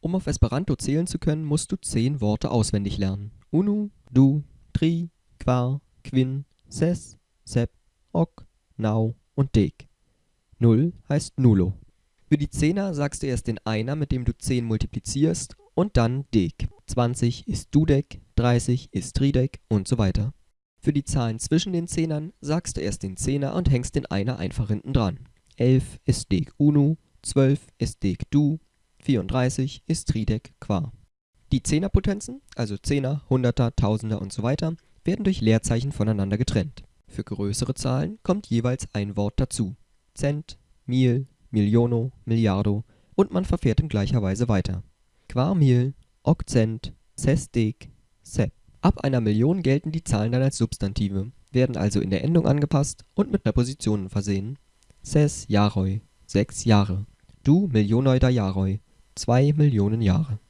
Um auf Esperanto zählen zu können, musst du zehn Worte auswendig lernen. Unu, du, tri, quar, quin, ses, sep, ok, nau und dek. Null heißt nullo. Für die Zehner sagst du erst den Einer, mit dem du 10 multiplizierst, und dann dek. 20 ist dudek, 30 ist tridek und so weiter. Für die Zahlen zwischen den Zehnern sagst du erst den Zehner und hängst den Einer einfach hinten dran. 11 ist dek unu, 12 ist dek du, 34 ist tridek quar. Die Zehnerpotenzen, also Zehner, Hunderter, Tausender und so weiter, werden durch Leerzeichen voneinander getrennt. Für größere Zahlen kommt jeweils ein Wort dazu. Cent, Mil, Miliono, Milliardo und man verfährt in gleicher Weise weiter. Quarmil, Okzent, Sesdek, Sep. Ab einer Million gelten die Zahlen dann als Substantive, werden also in der Endung angepasst und mit Präpositionen versehen. Ses jaroj, sechs Jahre. Du Millionoi da jaroj, zwei Millionen Jahre